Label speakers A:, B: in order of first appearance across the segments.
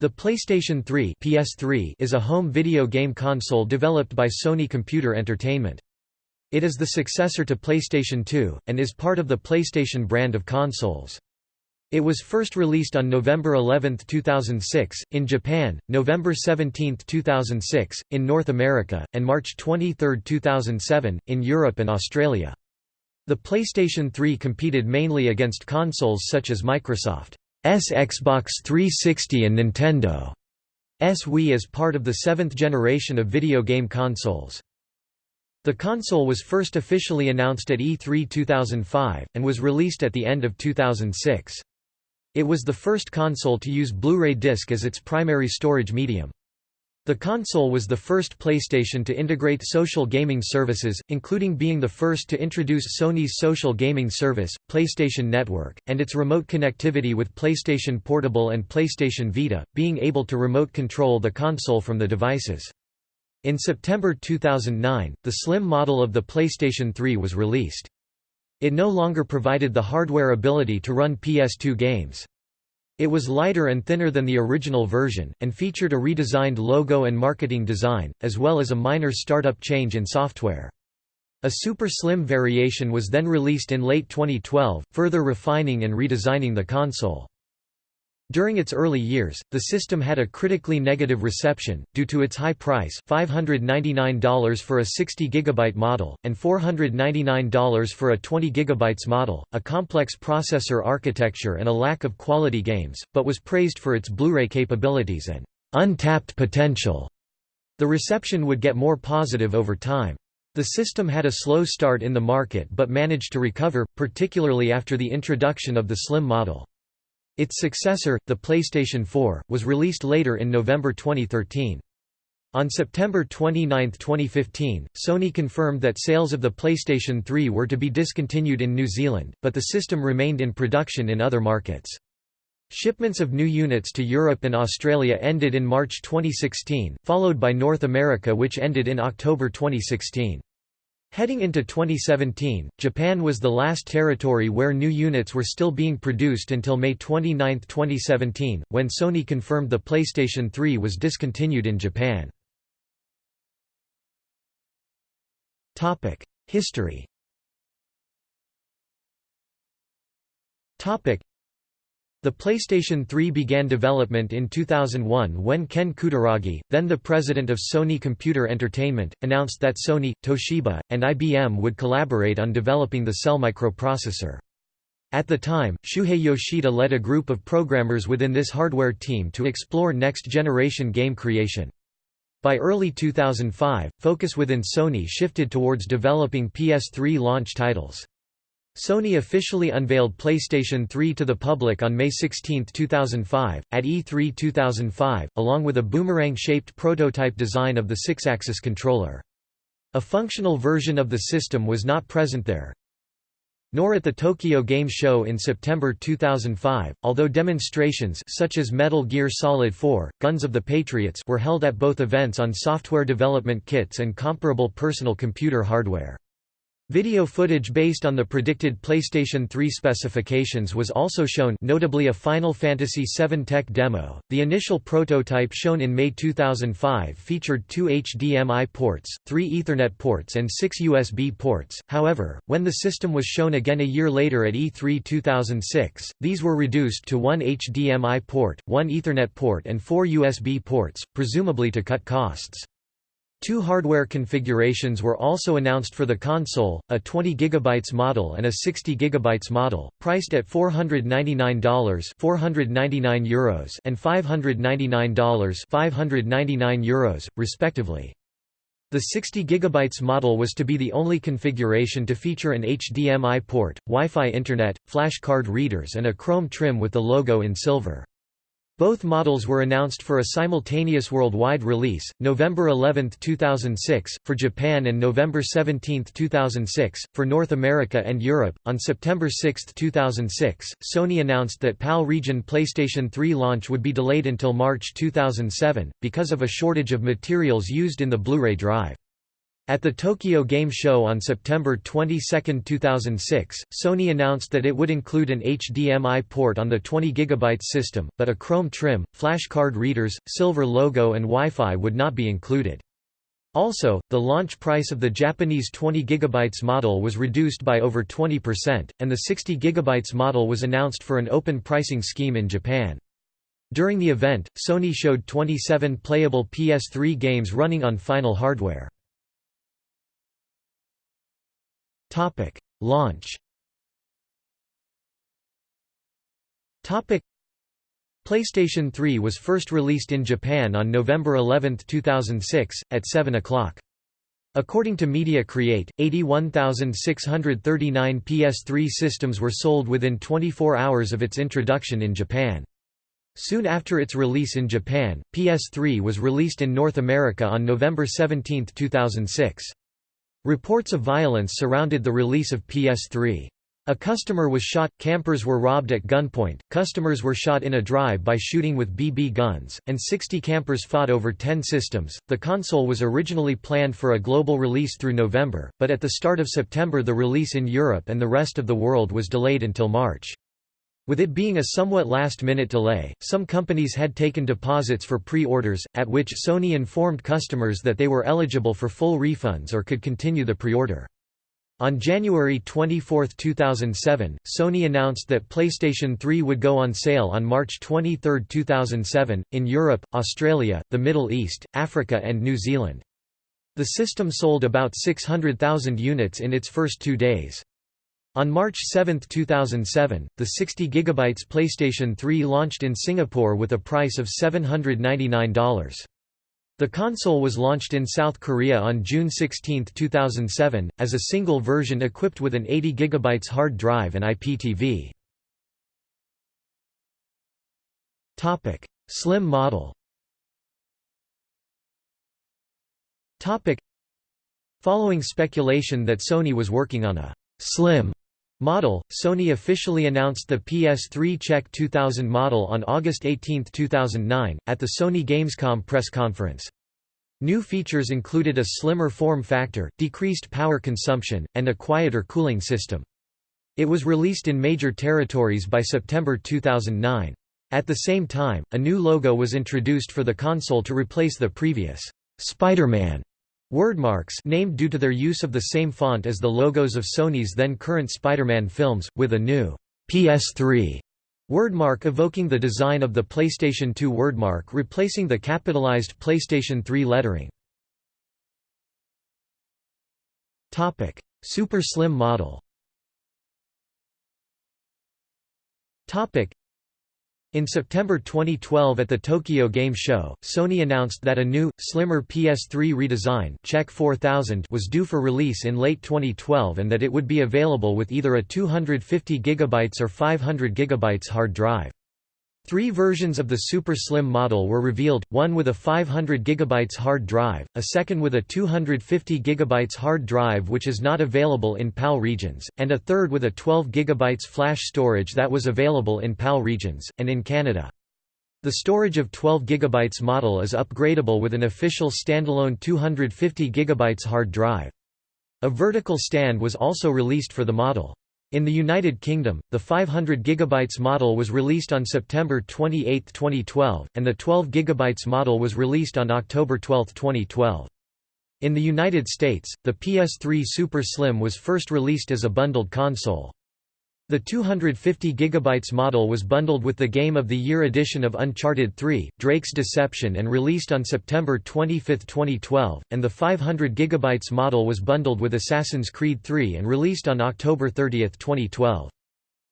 A: The PlayStation 3 PS3 is a home video game console developed by Sony Computer Entertainment. It is the successor to PlayStation 2, and is part of the PlayStation brand of consoles. It was first released on November 11, 2006, in Japan, November 17, 2006, in North America, and March 23, 2007, in Europe and Australia. The PlayStation 3 competed mainly against consoles such as Microsoft. Xbox 360 and Nintendo S Wii as part of the seventh generation of video game consoles. The console was first officially announced at E3 2005, and was released at the end of 2006. It was the first console to use Blu-ray disc as its primary storage medium. The console was the first PlayStation to integrate social gaming services, including being the first to introduce Sony's social gaming service, PlayStation Network, and its remote connectivity with PlayStation Portable and PlayStation Vita, being able to remote control the console from the devices. In September 2009, the slim model of the PlayStation 3 was released. It no longer provided the hardware ability to run PS2 games. It was lighter and thinner than the original version, and featured a redesigned logo and marketing design, as well as a minor startup change in software. A super slim variation was then released in late 2012, further refining and redesigning the console. During its early years, the system had a critically negative reception, due to its high price $599 for a 60 GB model, and $499 for a 20 GB model, a complex processor architecture and a lack of quality games, but was praised for its Blu-ray capabilities and untapped potential. The reception would get more positive over time. The system had a slow start in the market but managed to recover, particularly after the introduction of the Slim model. Its successor, the PlayStation 4, was released later in November 2013. On September 29, 2015, Sony confirmed that sales of the PlayStation 3 were to be discontinued in New Zealand, but the system remained in production in other markets. Shipments of new units to Europe and Australia ended in March 2016, followed by North America which ended in October 2016. Heading into 2017, Japan was the last territory where new units were still being produced until May 29, 2017, when Sony confirmed the PlayStation 3 was discontinued in Japan. History the PlayStation 3 began development in 2001 when Ken Kutaragi, then the president of Sony Computer Entertainment, announced that Sony, Toshiba, and IBM would collaborate on developing the Cell microprocessor. At the time, Shuhei Yoshida led a group of programmers within this hardware team to explore next-generation game creation. By early 2005, focus within Sony shifted towards developing PS3 launch titles. Sony officially unveiled PlayStation 3 to the public on May 16, 2005, at E3 2005, along with a boomerang-shaped prototype design of the six-axis controller. A functional version of the system was not present there, nor at the Tokyo Game Show in September 2005, although demonstrations such as Metal Gear Solid 4, Guns of the Patriots were held at both events on software development kits and comparable personal computer hardware. Video footage based on the predicted PlayStation 3 specifications was also shown notably a Final Fantasy VII tech demo. The initial prototype shown in May 2005 featured two HDMI ports, three Ethernet ports and six USB ports, however, when the system was shown again a year later at E3 2006, these were reduced to one HDMI port, one Ethernet port and four USB ports, presumably to cut costs. Two hardware configurations were also announced for the console, a 20 GB model and a 60 GB model, priced at $499 499 Euros and $599 599 Euros, respectively. The 60 GB model was to be the only configuration to feature an HDMI port, Wi-Fi internet, flash card readers and a chrome trim with the logo in silver. Both models were announced for a simultaneous worldwide release, November 11, 2006, for Japan and November 17, 2006, for North America and Europe. On September 6, 2006, Sony announced that PAL region PlayStation 3 launch would be delayed until March 2007, because of a shortage of materials used in the Blu ray drive. At the Tokyo Game Show on September 22, 2006, Sony announced that it would include an HDMI port on the 20 GB system, but a chrome trim, flash card readers, silver logo and Wi-Fi would not be included. Also, the launch price of the Japanese 20 GB model was reduced by over 20%, and the 60 GB model was announced for an open pricing scheme in Japan. During the event, Sony showed 27 playable PS3 games running on final hardware. Topic: Launch. Topic: PlayStation 3 was first released in Japan on November 11, 2006, at 7 o'clock. According to Media Create, 81,639 PS3 systems were sold within 24 hours of its introduction in Japan. Soon after its release in Japan, PS3 was released in North America on November 17, 2006. Reports of violence surrounded the release of PS3. A customer was shot, campers were robbed at gunpoint, customers were shot in a drive-by shooting with BB guns, and 60 campers fought over 10 systems. The console was originally planned for a global release through November, but at the start of September the release in Europe and the rest of the world was delayed until March. With it being a somewhat last-minute delay, some companies had taken deposits for pre-orders, at which Sony informed customers that they were eligible for full refunds or could continue the pre-order. On January 24, 2007, Sony announced that PlayStation 3 would go on sale on March 23, 2007, in Europe, Australia, the Middle East, Africa and New Zealand. The system sold about 600,000 units in its first two days. On March 7, 2007, the 60 GB PlayStation 3 launched in Singapore with a price of $799. The console was launched in South Korea on June 16, 2007, as a single version equipped with an 80 GB hard drive and IPTV. Slim model Following speculation that Sony was working on a «slim» Model, Sony officially announced the PS3 CECH 2000 model on August 18, 2009, at the Sony Gamescom press conference. New features included a slimmer form factor, decreased power consumption, and a quieter cooling system. It was released in major territories by September 2009. At the same time, a new logo was introduced for the console to replace the previous Spider-Man Wordmarks named due to their use of the same font as the logos of Sony's then current Spider-Man films, with a new PS3 wordmark evoking the design of the PlayStation 2 wordmark replacing the capitalized PlayStation 3 lettering. Topic: Super Slim model in September 2012 at the Tokyo Game Show, Sony announced that a new, slimmer PS3 redesign CECH 4000 was due for release in late 2012 and that it would be available with either a 250 GB or 500 GB hard drive. Three versions of the Super Slim model were revealed, one with a 500 GB hard drive, a second with a 250 GB hard drive which is not available in PAL regions, and a third with a 12 GB flash storage that was available in PAL regions, and in Canada. The storage of 12 GB model is upgradable with an official standalone 250 GB hard drive. A vertical stand was also released for the model. In the United Kingdom, the 500 GB model was released on September 28, 2012, and the 12 GB model was released on October 12, 2012. In the United States, the PS3 Super Slim was first released as a bundled console. The 250 GB model was bundled with the Game of the Year edition of Uncharted 3, Drake's Deception and released on September 25, 2012, and the 500 GB model was bundled with Assassin's Creed 3 and released on October 30, 2012.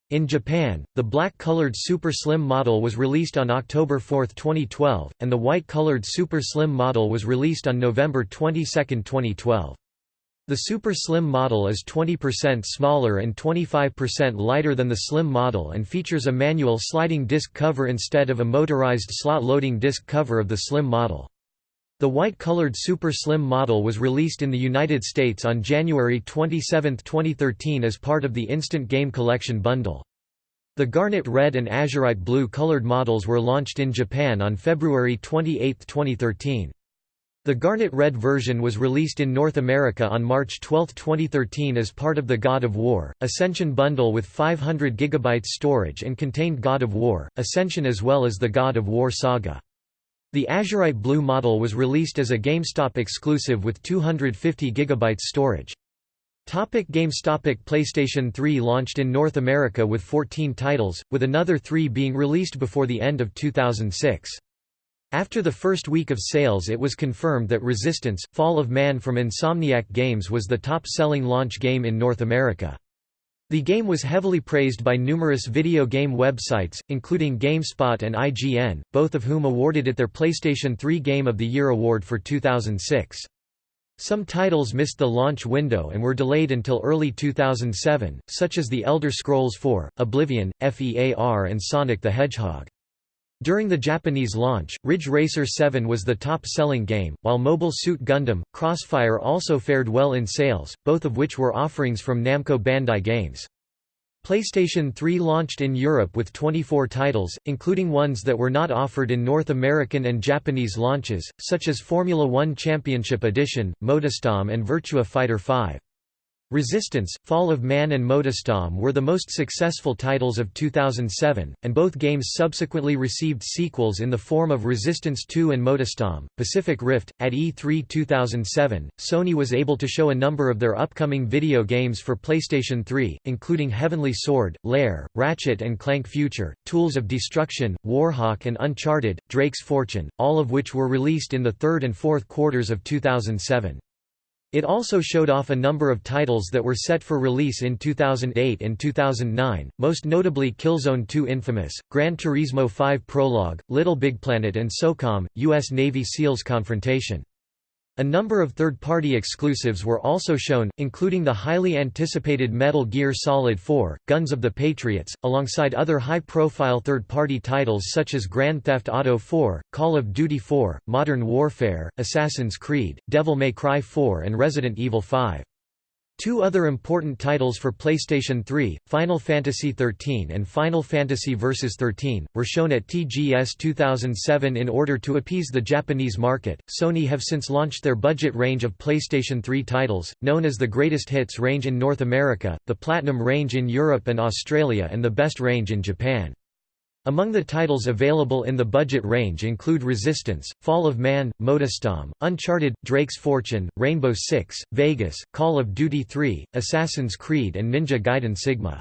A: In Japan, the black-colored Super Slim model was released on October 4, 2012, and the white-colored Super Slim model was released on November 22, 2012. The Super Slim model is 20% smaller and 25% lighter than the Slim model and features a manual sliding disc cover instead of a motorized slot loading disc cover of the Slim model. The white-colored Super Slim model was released in the United States on January 27, 2013 as part of the Instant Game Collection bundle. The garnet red and azurite blue colored models were launched in Japan on February 28, 2013. The Garnet Red version was released in North America on March 12, 2013 as part of the God of War, Ascension bundle with 500 GB storage and contained God of War, Ascension as well as the God of War Saga. The Azurite Blue model was released as a GameStop exclusive with 250 GB storage. Topic games Topic PlayStation 3 launched in North America with 14 titles, with another three being released before the end of 2006. After the first week of sales it was confirmed that Resistance, Fall of Man from Insomniac Games was the top-selling launch game in North America. The game was heavily praised by numerous video game websites, including GameSpot and IGN, both of whom awarded it their PlayStation 3 Game of the Year award for 2006. Some titles missed the launch window and were delayed until early 2007, such as The Elder Scrolls IV, Oblivion, FEAR and Sonic the Hedgehog. During the Japanese launch, Ridge Racer 7 was the top-selling game, while Mobile Suit Gundam, Crossfire also fared well in sales, both of which were offerings from Namco Bandai Games. PlayStation 3 launched in Europe with 24 titles, including ones that were not offered in North American and Japanese launches, such as Formula One Championship Edition, MotorStorm and Virtua Fighter 5. Resistance, Fall of Man and MotorStorm were the most successful titles of 2007, and both games subsequently received sequels in the form of Resistance 2 and MotorStorm. Pacific Rift. At E3 2007, Sony was able to show a number of their upcoming video games for PlayStation 3, including Heavenly Sword, Lair, Ratchet and Clank Future, Tools of Destruction, Warhawk and Uncharted, Drake's Fortune, all of which were released in the third and fourth quarters of 2007. It also showed off a number of titles that were set for release in 2008 and 2009, most notably Killzone 2 Infamous, Gran Turismo 5 Prologue, Little Big Planet and SOCOM, U.S. Navy SEALs Confrontation. A number of third-party exclusives were also shown, including the highly anticipated Metal Gear Solid 4, Guns of the Patriots, alongside other high-profile third-party titles such as Grand Theft Auto 4, Call of Duty 4, Modern Warfare, Assassin's Creed, Devil May Cry 4 and Resident Evil 5. Two other important titles for PlayStation 3, Final Fantasy XIII and Final Fantasy Versus 13, were shown at TGS 2007 in order to appease the Japanese market. Sony have since launched their budget range of PlayStation 3 titles, known as the Greatest Hits range in North America, the Platinum range in Europe and Australia, and the Best range in Japan. Among the titles available in the budget range include Resistance, Fall of Man, MotorStorm, Uncharted, Drake's Fortune, Rainbow Six, Vegas, Call of Duty 3, Assassin's Creed and Ninja Gaiden Sigma.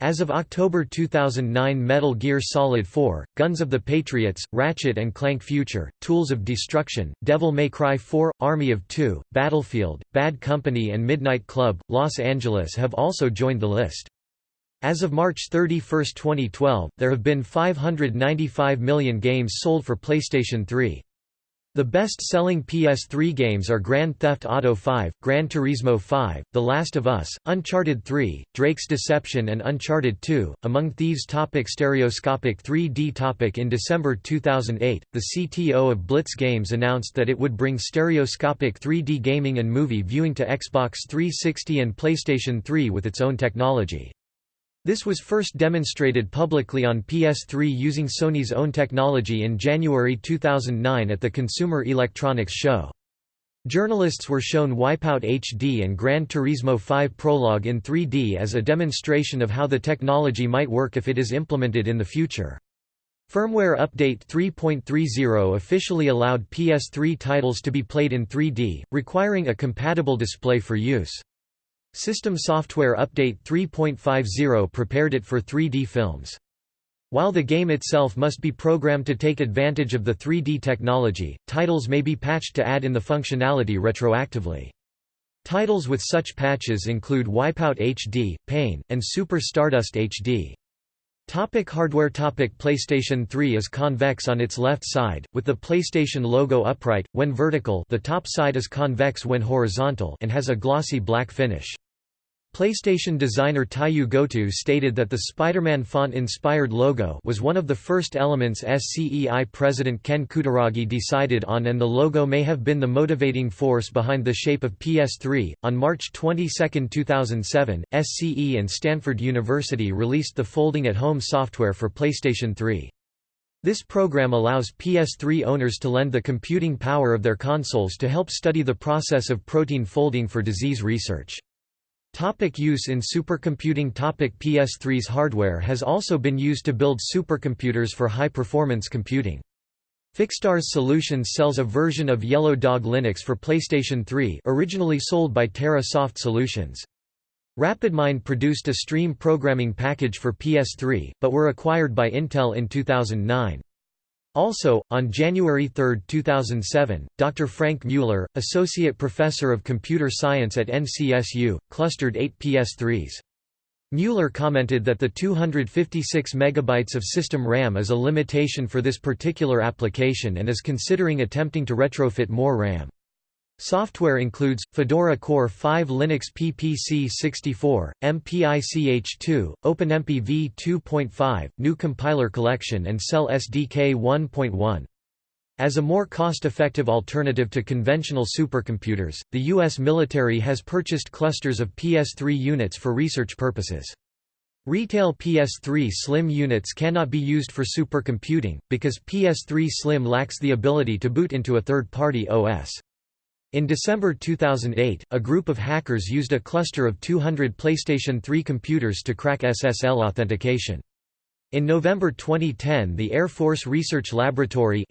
A: As of October 2009 Metal Gear Solid 4, Guns of the Patriots, Ratchet and Clank Future, Tools of Destruction, Devil May Cry 4, Army of Two, Battlefield, Bad Company and Midnight Club, Los Angeles have also joined the list. As of March 31, 2012, there have been 595 million games sold for PlayStation 3. The best-selling PS3 games are Grand Theft Auto 5, Gran Turismo 5, The Last of Us, Uncharted 3, Drake's Deception and Uncharted 2. Among Thieves topic Stereoscopic 3D topic In December 2008, the CTO of Blitz Games announced that it would bring stereoscopic 3D gaming and movie viewing to Xbox 360 and PlayStation 3 with its own technology. This was first demonstrated publicly on PS3 using Sony's own technology in January 2009 at the Consumer Electronics Show. Journalists were shown Wipeout HD and Gran Turismo 5 Prologue in 3D as a demonstration of how the technology might work if it is implemented in the future. Firmware Update 3.30 officially allowed PS3 titles to be played in 3D, requiring a compatible display for use. System Software Update 3.50 prepared it for 3D films. While the game itself must be programmed to take advantage of the 3D technology, titles may be patched to add in the functionality retroactively. Titles with such patches include Wipeout HD, Pain, and Super Stardust HD. Topic hardware Topic PlayStation 3 is convex on its left side, with the PlayStation logo upright, when vertical the top side is convex when horizontal and has a glossy black finish. PlayStation designer Teiyu Goto stated that the Spider-Man font-inspired logo was one of the first elements SCEI president Ken Kutaragi decided on and the logo may have been the motivating force behind the shape of PS3. On March 22, 2007, SCE and Stanford University released the Folding at Home software for PlayStation 3. This program allows PS3 owners to lend the computing power of their consoles to help study the process of protein folding for disease research. Topic use in supercomputing Topic PS3's hardware has also been used to build supercomputers for high-performance computing. Fixstars Solutions sells a version of Yellow Dog Linux for PlayStation 3 originally sold by Terra Soft Solutions. RapidMind produced a stream programming package for PS3, but were acquired by Intel in 2009. Also, on January 3, 2007, Dr. Frank Mueller, Associate Professor of Computer Science at NCSU, clustered eight PS3s. Mueller commented that the 256 MB of system RAM is a limitation for this particular application and is considering attempting to retrofit more RAM. Software includes, Fedora Core 5 Linux PPC 64, MPICH2, OpenMP v2.5, GNU Compiler Collection and Cell SDK 1.1. As a more cost-effective alternative to conventional supercomputers, the U.S. military has purchased clusters of PS3 units for research purposes. Retail PS3 Slim units cannot be used for supercomputing, because PS3 Slim lacks the ability to boot into a third-party OS. In December 2008, a group of hackers used a cluster of 200 PlayStation 3 computers to crack SSL authentication. In November 2010 the Air Force Research Laboratory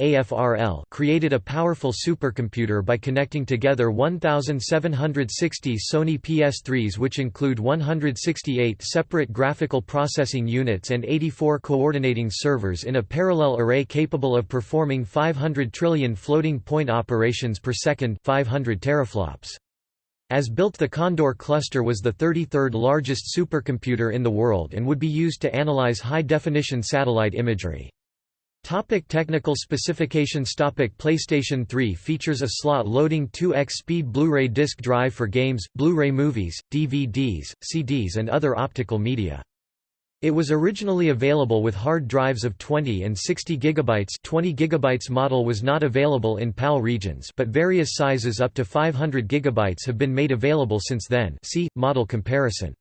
A: created a powerful supercomputer by connecting together 1,760 Sony PS3s which include 168 separate graphical processing units and 84 coordinating servers in a parallel array capable of performing 500 trillion floating point operations per second 500 teraflops. As built the Condor cluster was the 33rd largest supercomputer in the world and would be used to analyze high-definition satellite imagery. Topic technical specifications Topic PlayStation 3 features a slot-loading 2x speed Blu-ray disc drive for games, Blu-ray movies, DVDs, CDs and other optical media. It was originally available with hard drives of 20 and 60 GB 20 GB model was not available in PAL regions but various sizes up to 500 GB have been made available since then. See, model comparison.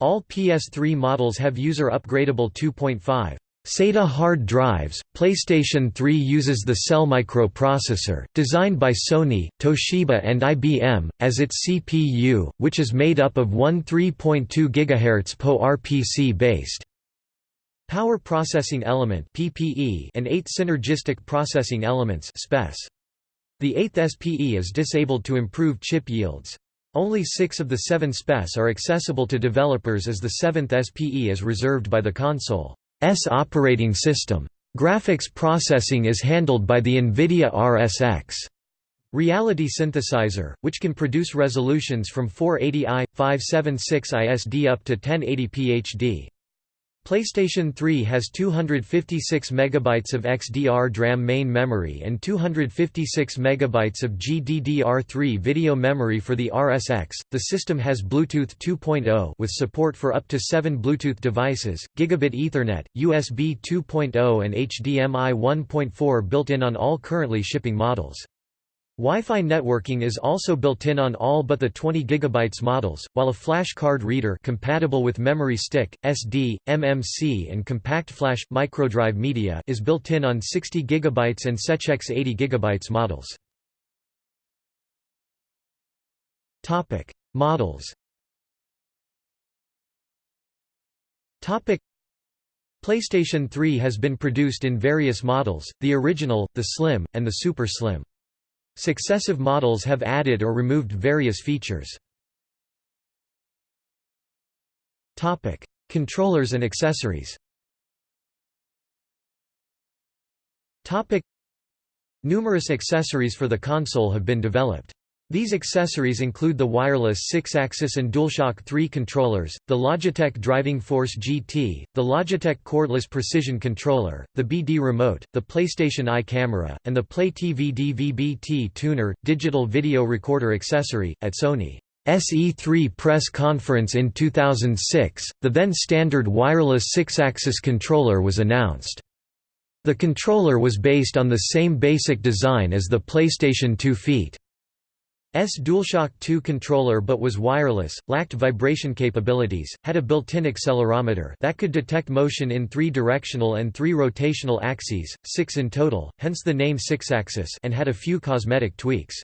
A: All PS3 models have user-upgradable 2.5 SATA hard drives. PlayStation 3 uses the Cell microprocessor, designed by Sony, Toshiba, and IBM, as its CPU, which is made up of one 3.2 GHz PowerPC based Power Processing Element and eight Synergistic Processing Elements. The eighth SPE is disabled to improve chip yields. Only six of the seven SPEs are accessible to developers as the seventh SPE is reserved by the console. S operating system. Graphics processing is handled by the NVIDIA RSX Reality Synthesizer, which can produce resolutions from 480i, 576 ISD up to 1080p HD. PlayStation 3 has 256 MB of XDR DRAM main memory and 256 MB of GDDR3 video memory for the RSX. The system has Bluetooth 2.0 with support for up to 7 Bluetooth devices, gigabit Ethernet, USB 2.0 and HDMI 1.4 built in on all currently shipping models. Wi-Fi networking is also built in on all but the 20 GB models, while a flash card reader compatible with memory stick, SD, MMC and compact flash microdrive media is built in on 60 GB and SecX 80 GB models. Topic: Models. Topic: PlayStation 3 has been produced in various models, the original, the Slim, and the Super Slim. Successive models have added or removed various features. Topic: Controllers and accessories. Topic: Numerous accessories for the console have been developed. These accessories include the wireless 6-axis and DualShock 3 controllers, the Logitech Driving Force GT, the Logitech Cordless Precision Controller, the BD Remote, the PlayStation Eye camera, and the Play TV DVB-T tuner, digital video recorder accessory. At Sony SE3 press conference in 2006, the then standard wireless 6-axis controller was announced. The controller was based on the same basic design as the PlayStation 2 Feet. DualShock 2 controller but was wireless, lacked vibration capabilities, had a built-in accelerometer that could detect motion in three directional and three rotational axes, six in total, hence the name Sixaxis and had a few cosmetic tweaks.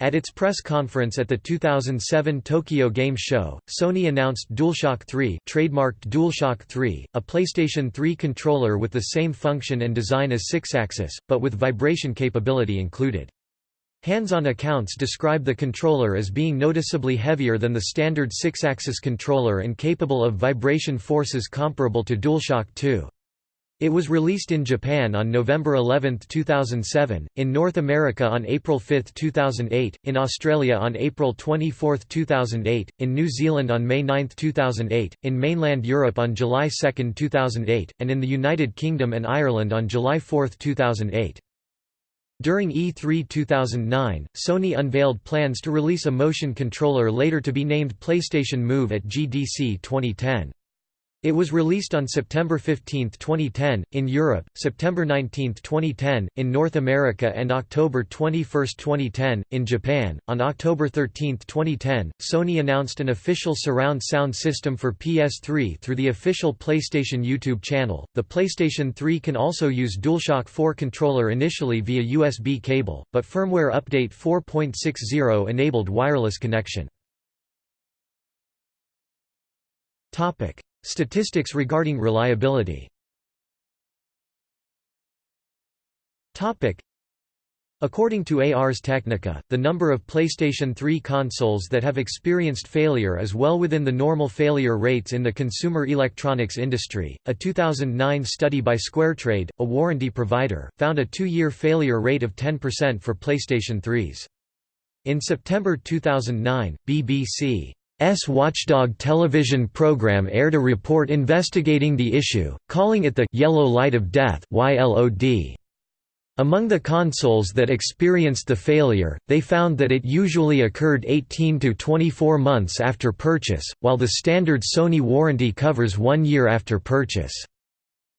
A: At its press conference at the 2007 Tokyo Game Show, Sony announced DualShock 3 trademarked DualShock 3, a PlayStation 3 controller with the same function and design as Sixaxis, but with vibration capability included. Hands-on accounts describe the controller as being noticeably heavier than the standard 6-axis controller and capable of vibration forces comparable to DualShock 2. It was released in Japan on November 11, 2007, in North America on April 5, 2008, in Australia on April 24, 2008, in New Zealand on May 9, 2008, in mainland Europe on July 2, 2008, and in the United Kingdom and Ireland on July 4, 2008. During E3 2009, Sony unveiled plans to release a motion controller later to be named PlayStation Move at GDC 2010. It was released on September 15, 2010, in Europe, September 19, 2010, in North America and October 21, 2010, in Japan. On October 13, 2010, Sony announced an official surround sound system for PS3 through the official PlayStation YouTube channel. The PlayStation 3 can also use DualShock 4 controller initially via USB cable, but firmware update 4.60 enabled wireless connection. Topic: Statistics regarding reliability According to Ars Technica, the number of PlayStation 3 consoles that have experienced failure is well within the normal failure rates in the consumer electronics industry. A 2009 study by SquareTrade, a warranty provider, found a two-year failure rate of 10% for PlayStation 3s. In September 2009, BBC S Watchdog television program aired a report investigating the issue, calling it the «yellow light of death». Among the consoles that experienced the failure, they found that it usually occurred 18 to 24 months after purchase, while the standard Sony warranty covers one year after purchase.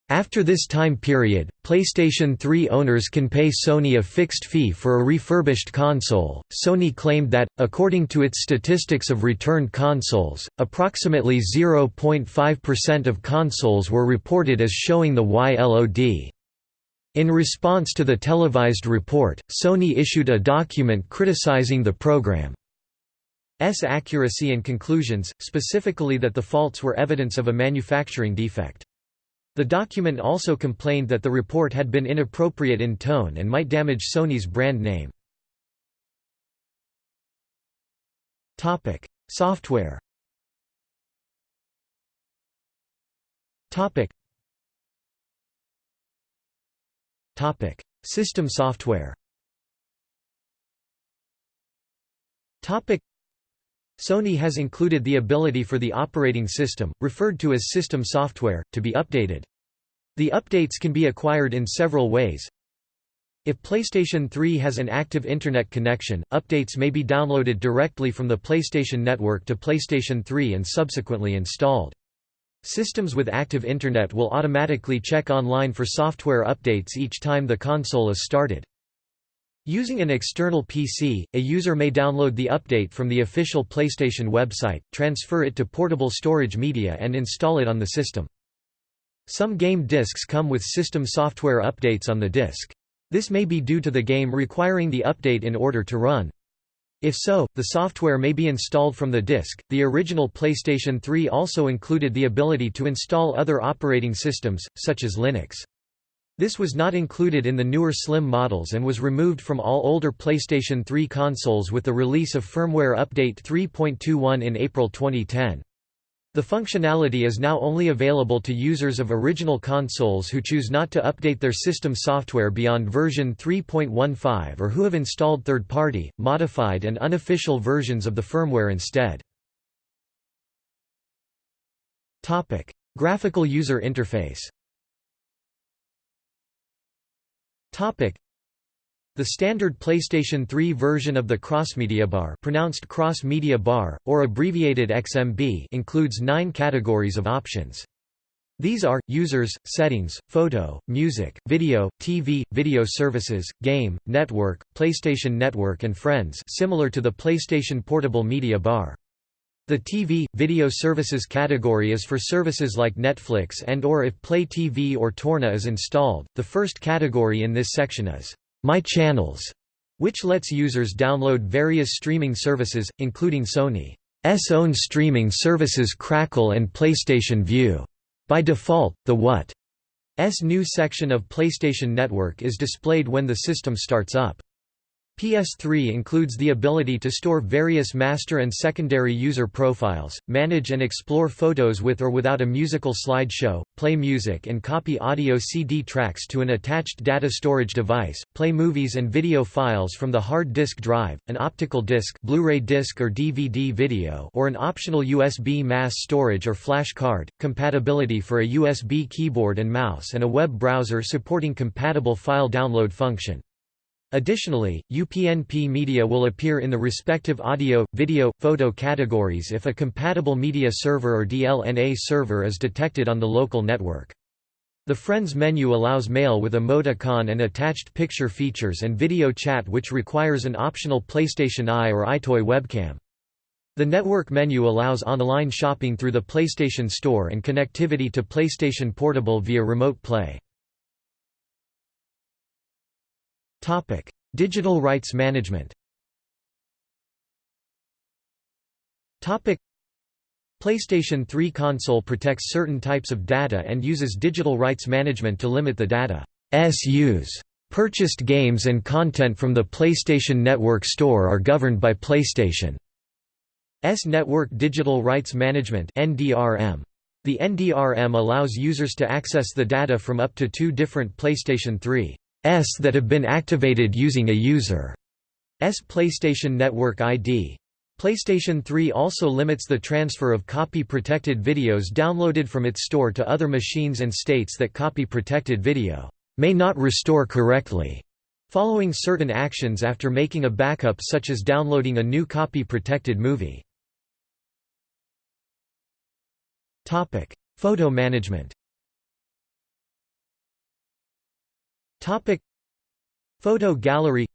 A: After this time period, PlayStation 3 owners can pay Sony a fixed fee for a refurbished console. Sony claimed that, according to its statistics of returned consoles, approximately 0.5% of consoles were reported as showing the YLOD. In response to the televised report, Sony issued a document criticizing the program's accuracy and conclusions, specifically that the faults were evidence of a manufacturing defect. The document also complained that the report had been inappropriate in tone and might damage Sony's brand name. Software System software Sony has included the ability for the operating system, referred to as system software, to be updated. The updates can be acquired in several ways. If PlayStation 3 has an active Internet connection, updates may be downloaded directly from the PlayStation Network to PlayStation 3 and subsequently installed. Systems with active Internet will automatically check online for software updates each time the console is started. Using an external PC, a user may download the update from the official PlayStation website, transfer it to portable storage media and install it on the system. Some game discs come with system software updates on the disc. This may be due to the game requiring the update in order to run. If so, the software may be installed from the disk. The original PlayStation 3 also included the ability to install other operating systems, such as Linux. This was not included in the newer Slim models and was removed from all older PlayStation 3 consoles with the release of firmware update 3.21 in April 2010. The functionality is now only available to users of original consoles who choose not to update their system software beyond version 3.15 or who have installed third-party, modified and unofficial versions of the firmware instead. Graphical user interface the standard PlayStation 3 version of the Crossmedia Bar pronounced Cross Media Bar, or abbreviated XMB includes nine categories of options. These are, users, settings, photo, music, video, TV, video services, game, network, PlayStation Network and Friends similar to the PlayStation Portable Media Bar. The TV, video services category is for services like Netflix and or if Play TV or Torne is installed. The first category in this section is My Channels, which lets users download various streaming services, including Sony's own streaming services Crackle and PlayStation Vue. By default, the What's new section of PlayStation Network is displayed when the system starts up. PS3 includes the ability to store various master and secondary user profiles, manage and explore photos with or without a musical slideshow, play music and copy audio CD tracks to an attached data storage device, play movies and video files from the hard disk drive, an optical disc Blu-ray disc or DVD video or an optional USB mass storage or flash card, compatibility for a USB keyboard and mouse and a web browser supporting compatible file download function. Additionally, UPnP media will appear in the respective audio, video, photo categories if a compatible media server or DLNA server is detected on the local network. The Friends menu allows mail with emoticon and attached picture features and video chat which requires an optional PlayStation Eye or EyeToy webcam. The network menu allows online shopping through the PlayStation Store and connectivity to PlayStation Portable via Remote Play. Topic: Digital rights management. Topic: PlayStation 3 console protects certain types of data and uses digital rights management to limit the data's use. Purchased games and content from the PlayStation Network store are governed by PlayStation's Network Digital Rights Management (NDRM). The NDRM allows users to access the data from up to two different PlayStation 3 S that have been activated using a user's PlayStation Network ID. PlayStation 3 also limits the transfer of copy-protected videos downloaded from its store to other machines and states that copy-protected video may not restore correctly, following certain actions after making a backup such as downloading a new copy-protected movie. Photo management Topic Photo gallery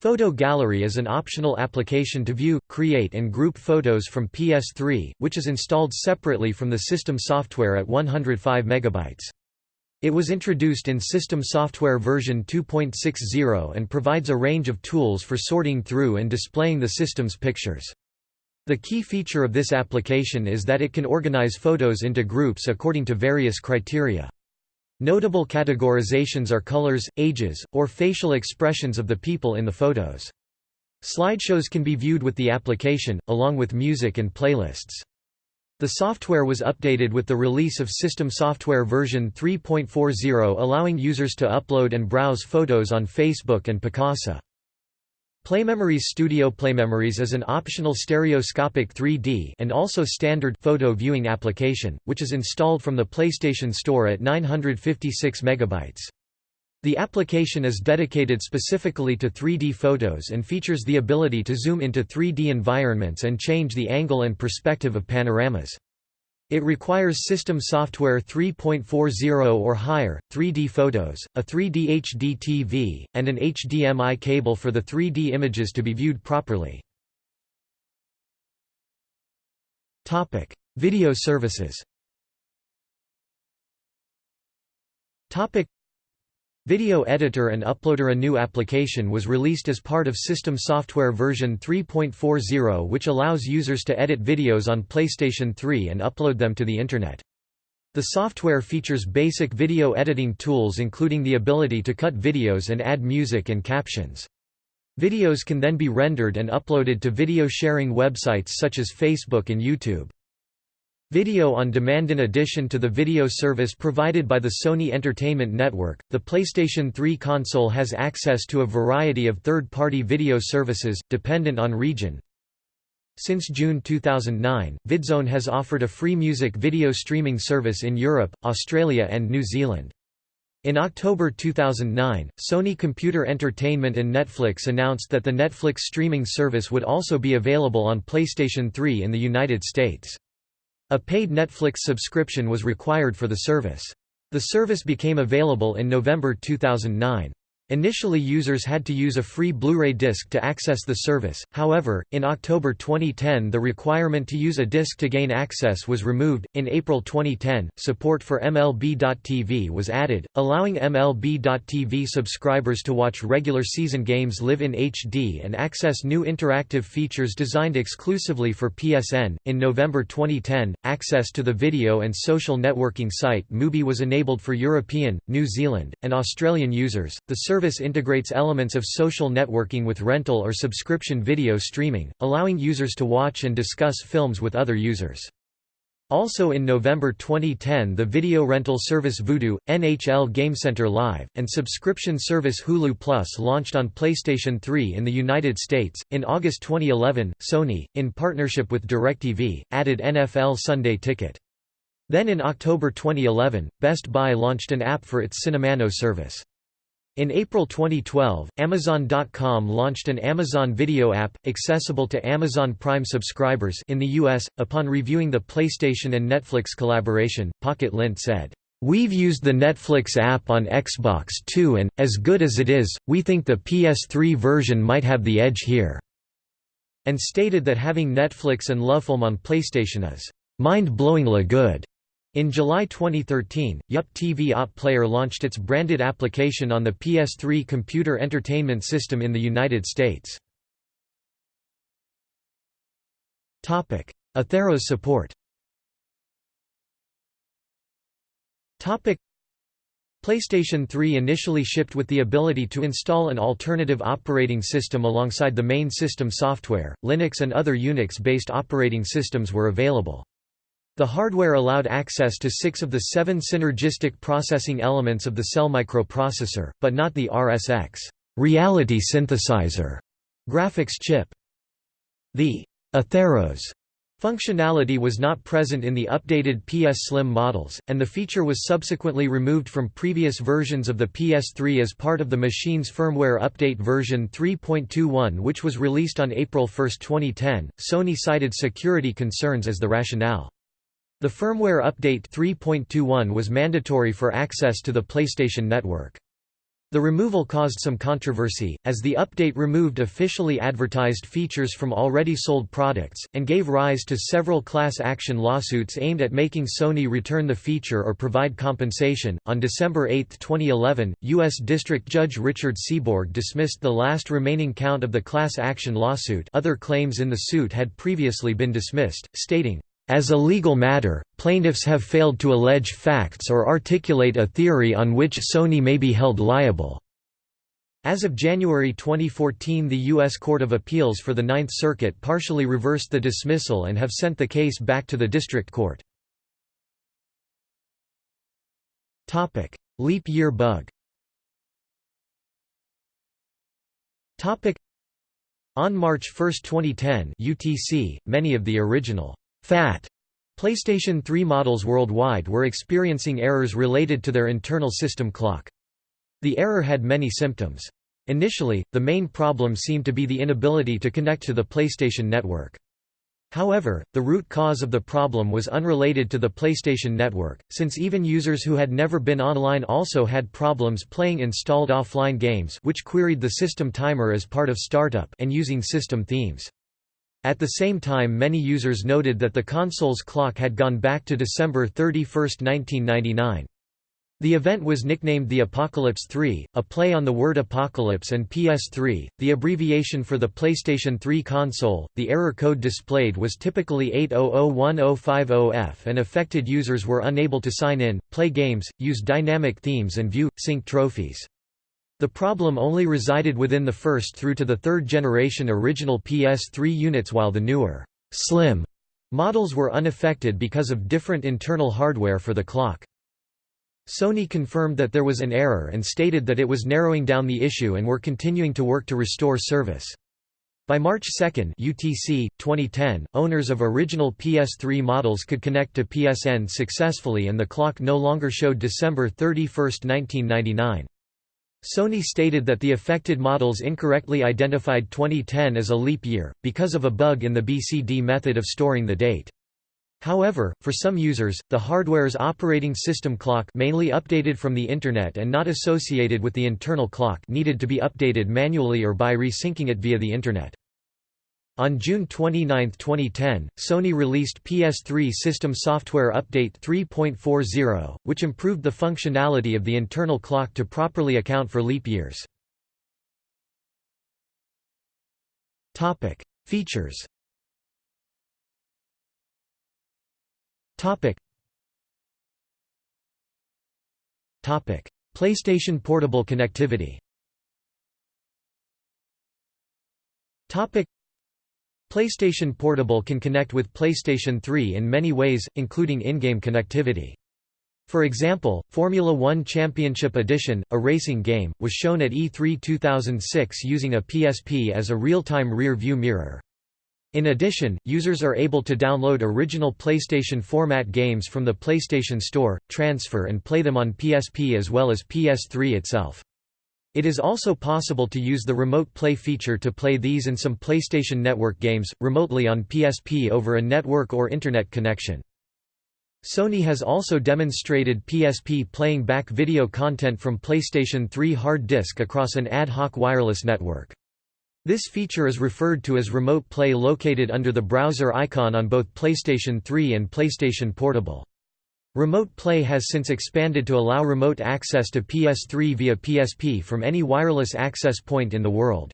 A: Photo gallery is an optional application to view, create and group photos from PS3, which is installed separately from the system software at 105 MB. It was introduced in System Software version 2.60 and provides a range of tools for sorting through and displaying the system's pictures. The key feature of this application is that it can organize photos into groups according to various criteria. Notable categorizations are colors, ages, or facial expressions of the people in the photos. Slideshows can be viewed with the application, along with music and playlists. The software was updated with the release of System Software version 3.40 allowing users to upload and browse photos on Facebook and Picasa. PlayMemories Studio PlayMemories is an optional stereoscopic 3D and also standard photo viewing application, which is installed from the PlayStation Store at 956 MB. The application is dedicated specifically to 3D photos and features the ability to zoom into 3D environments and change the angle and perspective of panoramas. It requires System Software 3.40 or higher, 3D photos, a 3D HD TV, and an HDMI cable for the 3D images to be viewed properly. Topic: Video services Video Editor and Uploader A new application was released as part of System Software version 3.40 which allows users to edit videos on PlayStation 3 and upload them to the Internet. The software features basic video editing tools including the ability to cut videos and add music and captions. Videos can then be rendered and uploaded to video sharing websites such as Facebook and YouTube. Video on demand In addition to the video service provided by the Sony Entertainment Network, the PlayStation 3 console has access to a variety of third-party video services, dependent on region. Since June 2009, VidZone has offered a free music video streaming service in Europe, Australia and New Zealand. In October 2009, Sony Computer Entertainment and Netflix announced that the Netflix streaming service would also be available on PlayStation 3 in the United States. A paid Netflix subscription was required for the service. The service became available in November 2009. Initially users had to use a free Blu-ray disc to access the service, however, in October 2010 the requirement to use a disc to gain access was removed. In April 2010, support for MLB.TV was added, allowing MLB.TV subscribers to watch regular season games live in HD and access new interactive features designed exclusively for PSN. In November 2010, access to the video and social networking site Mubi was enabled for European, New Zealand, and Australian users. The service integrates elements of social networking with rental or subscription video streaming, allowing users to watch and discuss films with other users. Also in November 2010 the video rental service Vudu, NHL GameCenter Live, and subscription service Hulu Plus launched on PlayStation 3 in the United States. In August 2011, Sony, in partnership with DirecTV, added NFL Sunday Ticket. Then in October 2011, Best Buy launched an app for its CinemaNow service. In April 2012, Amazon.com launched an Amazon Video app, accessible to Amazon Prime subscribers in the US. Upon reviewing the PlayStation and Netflix collaboration, Pocket Lint said, We've used the Netflix app on Xbox too and, as good as it is, we think the PS3 version might have the edge here." and stated that having Netflix and LoveFilm on PlayStation is mind-blowingly good. In July 2013, Yup TV Op Player launched its branded application on the PS3 computer entertainment system in the United States. OtherOS support PlayStation 3 initially shipped with the ability to install an alternative operating system alongside the main system software. Linux and other Unix-based operating systems were available. The hardware allowed access to six of the seven synergistic processing elements of the cell microprocessor, but not the RSX reality synthesizer graphics chip. The OtherOS functionality was not present in the updated PS Slim models, and the feature was subsequently removed from previous versions of the PS3 as part of the machine's firmware update version 3.21 which was released on April 1, 2010. Sony cited security concerns as the rationale. The firmware update 3.21 was mandatory for access to the PlayStation Network. The removal caused some controversy, as the update removed officially advertised features from already sold products, and gave rise to several class action lawsuits aimed at making Sony return the feature or provide compensation. On December 8, 2011, U.S. District Judge Richard Seeborg dismissed the last remaining count of the class action lawsuit. Other claims in the suit had previously been dismissed, stating, as a legal matter, plaintiffs have failed to allege facts or articulate a theory on which Sony may be held liable. As of January 2014 the U.S. Court of Appeals for the Ninth Circuit partially reversed the dismissal and have sent the case back to the district court. Leap year bug On March 1, 2010 UTC, many of the original FAT PlayStation 3 models worldwide were experiencing errors related to their internal system clock. The error had many symptoms. Initially, the main problem seemed to be the inability to connect to the PlayStation Network. However, the root cause of the problem was unrelated to the PlayStation Network, since even users who had never been online also had problems playing installed offline games which queried the system timer as part of startup and using system themes. At the same time many users noted that the console's clock had gone back to December 31, 1999. The event was nicknamed the Apocalypse 3, a play on the word apocalypse and PS3, the abbreviation for the PlayStation 3 console. The error code displayed was typically 8001050F and affected users were unable to sign in, play games, use dynamic themes and view, sync trophies. The problem only resided within the first through to the third generation original PS3 units while the newer, slim models were unaffected because of different internal hardware for the clock. Sony confirmed that there was an error and stated that it was narrowing down the issue and were continuing to work to restore service. By March 2 UTC, 2010, owners of original PS3 models could connect to PSN successfully and the clock no longer showed December 31, 1999. Sony stated that the affected models incorrectly identified 2010 as a leap year, because of a bug in the BCD method of storing the date. However, for some users, the hardware's operating system clock mainly updated from the Internet and not associated with the internal clock needed to be updated manually or by resyncing it via the Internet. On June 29, 2010, Sony released PS3 System Software Update 3.40, which improved the functionality of the internal clock to properly account for leap years. Features Topic. Topic: PlayStation Portable connectivity. Topic: PlayStation Portable can connect with PlayStation 3 in many ways, including in-game connectivity. For example, Formula One Championship Edition, a racing game, was shown at E3 2006 using a PSP as a real-time rear-view mirror. In addition, users are able to download original PlayStation format games from the PlayStation Store, transfer and play them on PSP as well as PS3 itself. It is also possible to use the Remote Play feature to play these and some PlayStation Network games, remotely on PSP over a network or Internet connection. Sony has also demonstrated PSP playing back video content from PlayStation 3 hard disk across an ad hoc wireless network. This feature is referred to as Remote Play located under the browser icon on both PlayStation 3 and PlayStation Portable. Remote Play has since expanded to allow remote access to PS3 via PSP from any wireless access point in the world.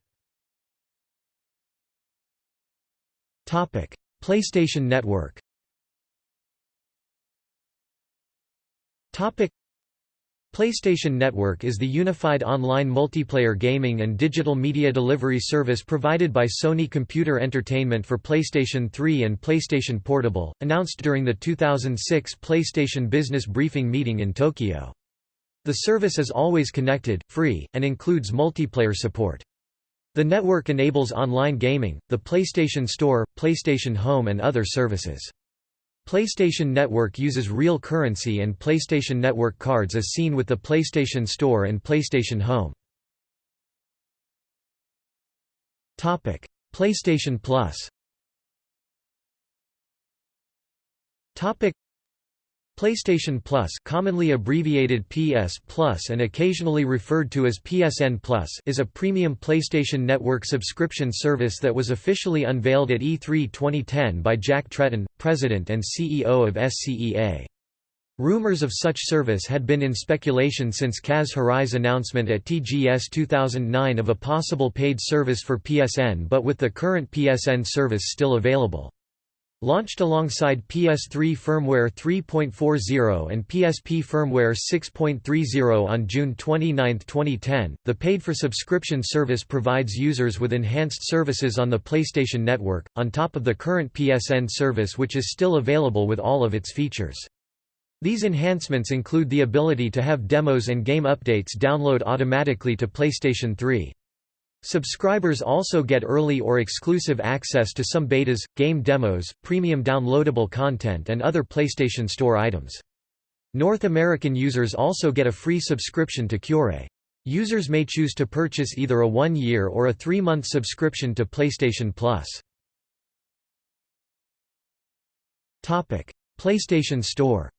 A: PlayStation Network PlayStation Network is the unified online multiplayer gaming and digital media delivery service provided by Sony Computer Entertainment for PlayStation 3 and PlayStation Portable, announced during the 2006 PlayStation Business Briefing meeting in Tokyo. The service is always connected, free, and includes multiplayer support. The network enables online gaming, the PlayStation Store, PlayStation Home and other services. PlayStation Network uses real currency and PlayStation Network cards as seen with the PlayStation Store and PlayStation Home. PlayStation Plus PlayStation Plus commonly abbreviated PS Plus and occasionally referred to as PSN Plus is a premium PlayStation Network subscription service that was officially unveiled at E3 2010 by Jack Tretton, president and CEO of SCEA. Rumors of such service had been in speculation since Kaz Hirai's announcement at TGS 2009 of a possible paid service for PSN but with the current PSN service still available. Launched alongside PS3 firmware 3.40 and PSP firmware 6.30 on June 29, 2010, the paid-for-subscription service provides users with enhanced services on the PlayStation Network, on top of the current PSN service which is still available with all of its features. These enhancements include the ability to have demos and game updates download automatically to PlayStation 3. Subscribers also get early or exclusive access to some betas, game demos, premium downloadable content and other PlayStation Store items. North American users also get a free subscription to Cure. Users may choose to purchase either a one-year or a three-month subscription to PlayStation Plus. PlayStation Store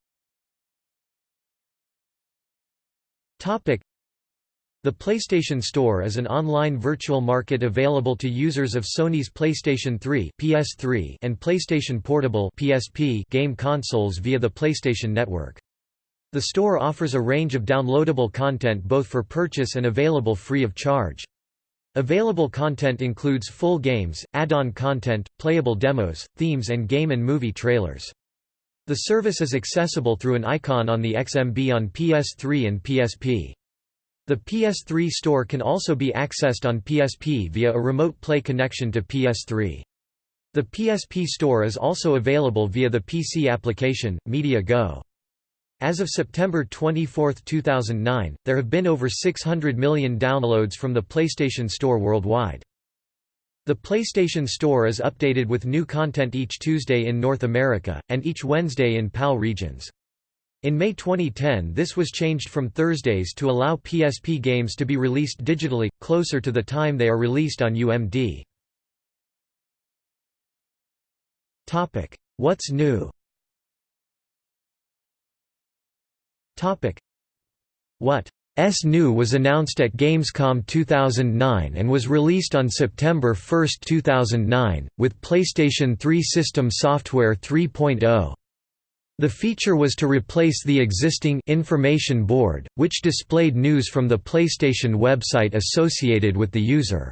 A: the PlayStation Store is an online virtual market available to users of Sony's PlayStation 3 (PS3) and PlayStation Portable (PSP) game consoles via the PlayStation Network. The store offers a range of downloadable content both for purchase and available free of charge. Available content includes full games, add-on content, playable demos, themes and game and movie trailers. The service is accessible through an icon on the XMB on PS3 and PSP. The PS3 store can also be accessed on PSP via a remote play connection to PS3. The PSP store is also available via the PC application, Media Go. As of September 24, 2009, there have been over 600 million downloads from the PlayStation Store worldwide. The PlayStation Store is updated with new content each Tuesday in North America, and each Wednesday in PAL regions. In May 2010 this was changed from Thursdays to allow PSP games to be released digitally, closer to the time they are released on UMD. What's new? What's new was announced at Gamescom 2009 and was released on September 1, 2009, with PlayStation 3 system software 3.0, the feature was to replace the existing information board, which displayed news from the PlayStation website associated with the user's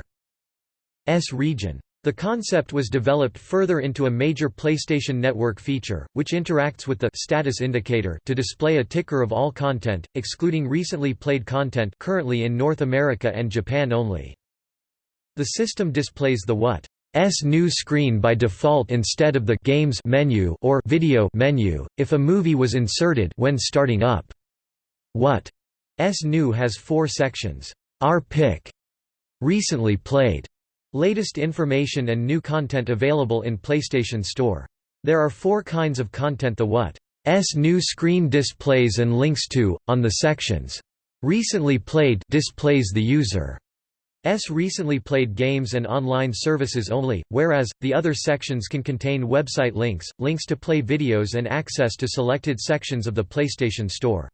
A: region. The concept was developed further into a major PlayStation Network feature, which interacts with the status indicator to display a ticker of all content, excluding recently played content currently in North America and Japan only. The system displays the what S new screen by default instead of the games menu or video menu if a movie was inserted when starting up. What S new has 4 sections. R pick recently played Latest information and new content available in PlayStation Store. There are four kinds of content the what S new screen displays and links to, on the sections. Recently played displays the user. S recently played games and online services only, whereas, the other sections can contain website links, links to play videos and access to selected sections of the PlayStation Store.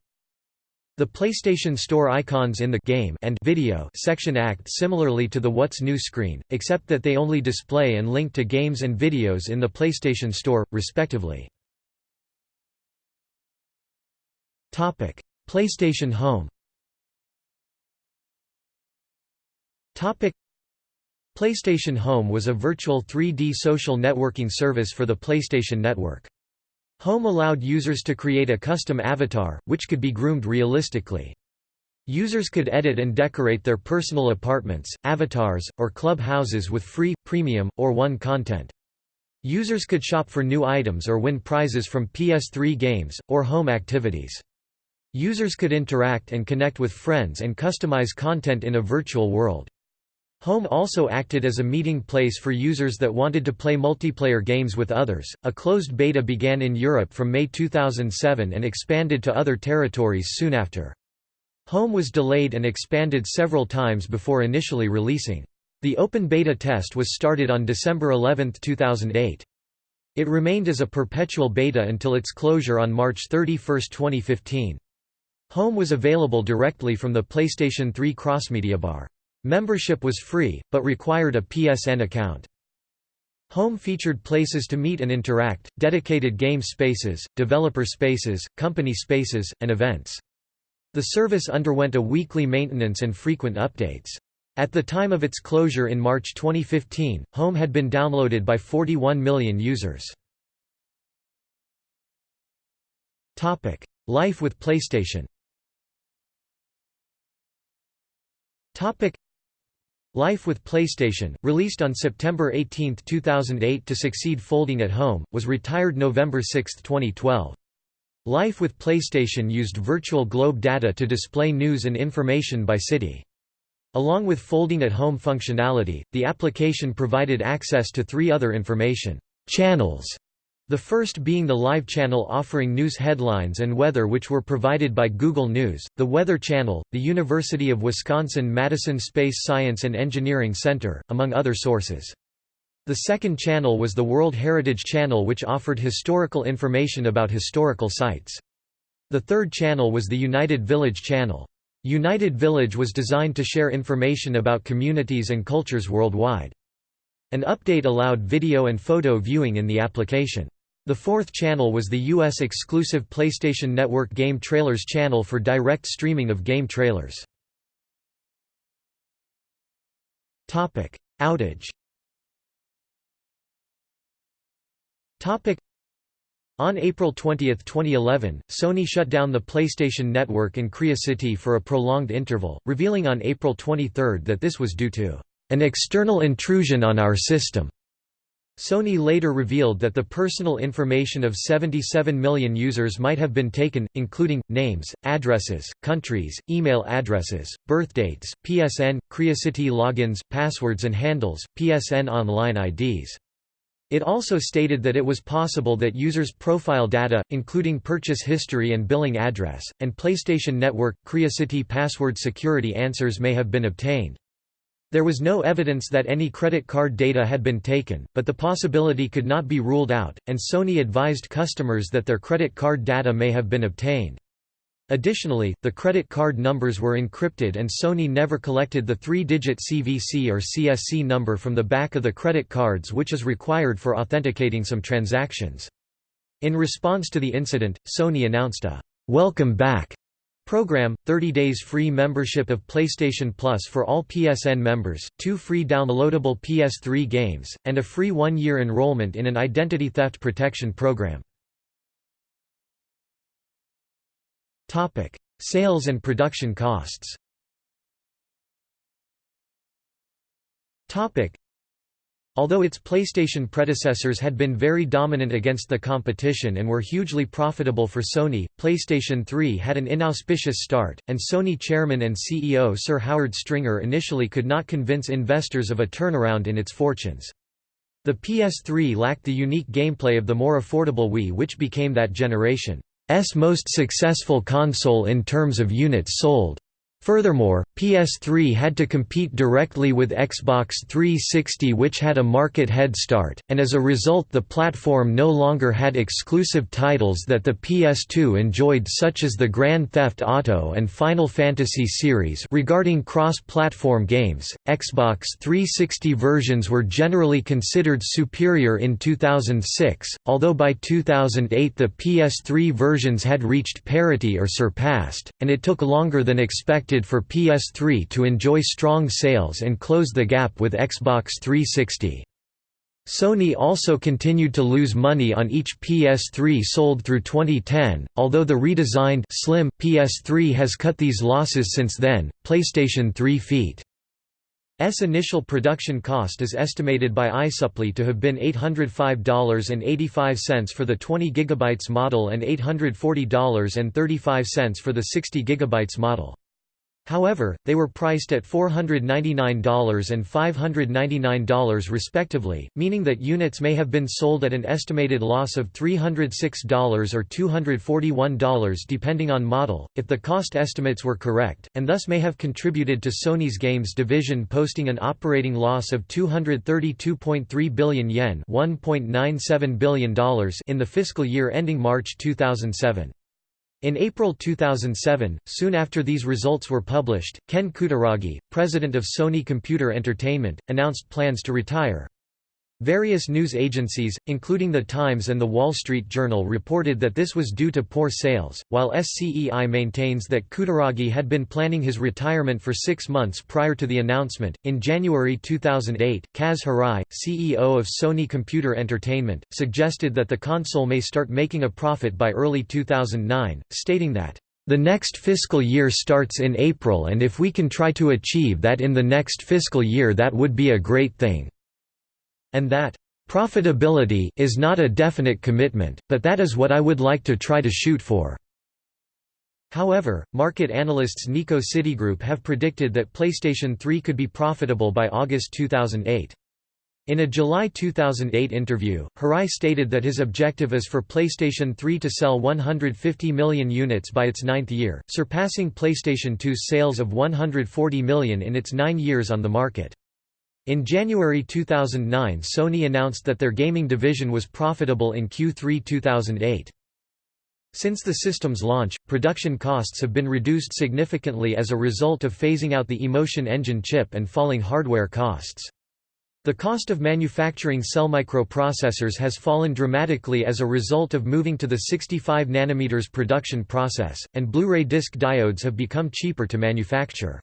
A: The PlayStation Store icons in the game and video section act similarly to the What's New screen, except that they only display and link to games and videos in the PlayStation Store, respectively. PlayStation Home PlayStation Home was a virtual 3D social networking service for the PlayStation Network. Home allowed users to create a custom avatar, which could be groomed realistically. Users could edit and decorate their personal apartments, avatars, or club houses with free, premium, or one content. Users could shop for new items or win prizes from PS3 games, or home activities. Users could interact and connect with friends and customize content in a virtual world. Home also acted as a meeting place for users that wanted to play multiplayer games with others. A closed beta began in Europe from May 2007 and expanded to other territories soon after. Home was delayed and expanded several times before initially releasing. The open beta test was started on December 11, 2008. It remained as a perpetual beta until its closure on March 31, 2015. Home was available directly from the PlayStation 3 Crossmedia Bar. Membership was free, but required a PSN account. Home featured places to meet and interact, dedicated game spaces, developer spaces, company spaces, and events. The service underwent a weekly maintenance and frequent updates. At the time of its closure in March 2015, Home had been downloaded by 41 million users. Topic: Life with PlayStation Life with PlayStation, released on September 18, 2008 to succeed Folding at Home, was retired November 6, 2012. Life with PlayStation used virtual globe data to display news and information by city. Along with Folding at Home functionality, the application provided access to three other information channels the first being the Live channel offering news headlines and weather which were provided by Google News, the Weather Channel, the University of Wisconsin-Madison Space Science and Engineering Center, among other sources. The second channel was the World Heritage Channel which offered historical information about historical sites. The third channel was the United Village Channel. United Village was designed to share information about communities and cultures worldwide. An update allowed video and photo viewing in the application. The fourth channel was the US-exclusive PlayStation Network Game Trailers channel for direct streaming of game trailers. Outage on April 20, 2011, Sony shut down the PlayStation Network in Qriocity for a prolonged interval, revealing on April 23 that this was due to an external intrusion on our system. Sony later revealed that the personal information of 77 million users might have been taken, including, names, addresses, countries, email addresses, birthdates, PSN, Qriocity logins, passwords and handles, PSN online IDs. It also stated that it was possible that users' profile data, including purchase history and billing address, and PlayStation Network, Qriocity password security answers may have been obtained. There was no evidence that any credit card data had been taken, but the possibility could not be ruled out, and Sony advised customers that their credit card data may have been obtained. Additionally, the credit card numbers were encrypted and Sony never collected the three-digit CVC or CSC number from the back of the credit cards which is required for authenticating some transactions. In response to the incident, Sony announced a «Welcome Back» program, 30 days free membership of PlayStation Plus for all PSN members, two free downloadable PS3 games, and a free one-year enrollment in an identity theft protection program. Sales and production costs Although its PlayStation predecessors had been very dominant against the competition and were hugely profitable for Sony, PlayStation 3 had an inauspicious start, and Sony chairman and CEO Sir Howard Stringer initially could not convince investors of a turnaround in its fortunes. The PS3 lacked the unique gameplay of the more affordable Wii which became that generation's most successful console in terms of units sold. Furthermore, PS3 had to compete directly with Xbox 360 which had a market head start, and as a result the platform no longer had exclusive titles that the PS2 enjoyed such as the Grand Theft Auto and Final Fantasy series. Regarding cross-platform games, Xbox 360 versions were generally considered superior in 2006, although by 2008 the PS3 versions had reached parity or surpassed, and it took longer than expected expected for PS3 to enjoy strong sales and close the gap with Xbox 360. Sony also continued to lose money on each PS3 sold through 2010, although the redesigned slim PS3 has cut these losses since then. PlayStation 3 feat. S initial production cost is estimated by iSuppli to have been $805.85 for the 20 GB model and $840.35 for the 60 GB model. However, they were priced at $499 and $599 respectively, meaning that units may have been sold at an estimated loss of $306 or $241 depending on model, if the cost estimates were correct, and thus may have contributed to Sony's games division posting an operating loss of 232.3 billion yen $1.97 billion in the fiscal year ending March 2007. In April 2007, soon after these results were published, Ken Kutaragi, president of Sony Computer Entertainment, announced plans to retire. Various news agencies, including The Times and The Wall Street Journal reported that this was due to poor sales, while SCEI maintains that Kutaragi had been planning his retirement for six months prior to the announcement. In January 2008, Kaz CEO of Sony Computer Entertainment, suggested that the console may start making a profit by early 2009, stating that, the next fiscal year starts in April and if we can try to achieve that in the next fiscal year that would be a great thing and that Profitability is not a definite commitment, but that is what I would like to try to shoot for. However, market analysts Nikko Citigroup have predicted that PlayStation 3 could be profitable by August 2008. In a July 2008 interview, Hirai stated that his objective is for PlayStation 3 to sell 150 million units by its ninth year, surpassing PlayStation 2's sales of 140 million in its nine years on the market. In January 2009 Sony announced that their gaming division was profitable in Q3 2008. Since the system's launch, production costs have been reduced significantly as a result of phasing out the Emotion Engine chip and falling hardware costs. The cost of manufacturing cell microprocessors has fallen dramatically as a result of moving to the 65 nm production process, and Blu-ray disc diodes have become cheaper to manufacture.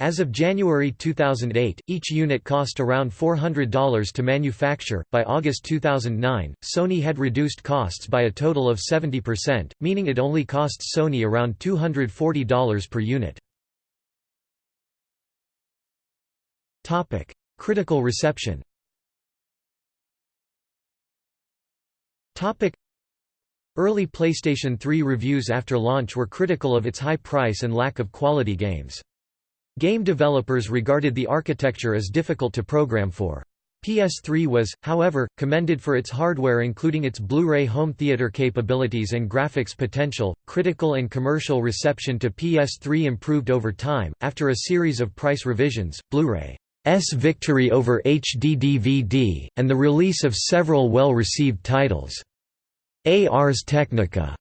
A: As of January 2008, each unit cost around $400 to manufacture. By August 2009, Sony had reduced costs by a total of 70%, meaning it only costs Sony around $240 per unit. Topic: Critical reception. Topic: Early PlayStation 3 reviews after launch were critical of its high price and lack of quality games. Game developers regarded the architecture as difficult to program for. PS3 was, however, commended for its hardware including its Blu-ray home theater capabilities and graphics potential. Critical and commercial reception to PS3 improved over time after a series of price revisions, Blu-ray's victory over HD DVD, and the release of several well-received titles. Ars Technica